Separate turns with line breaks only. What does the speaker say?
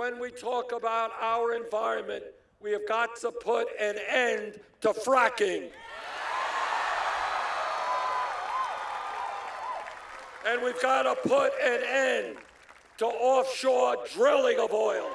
when we talk about our environment, we have got to put an end to fracking. And we've got to put an end to offshore drilling of oil.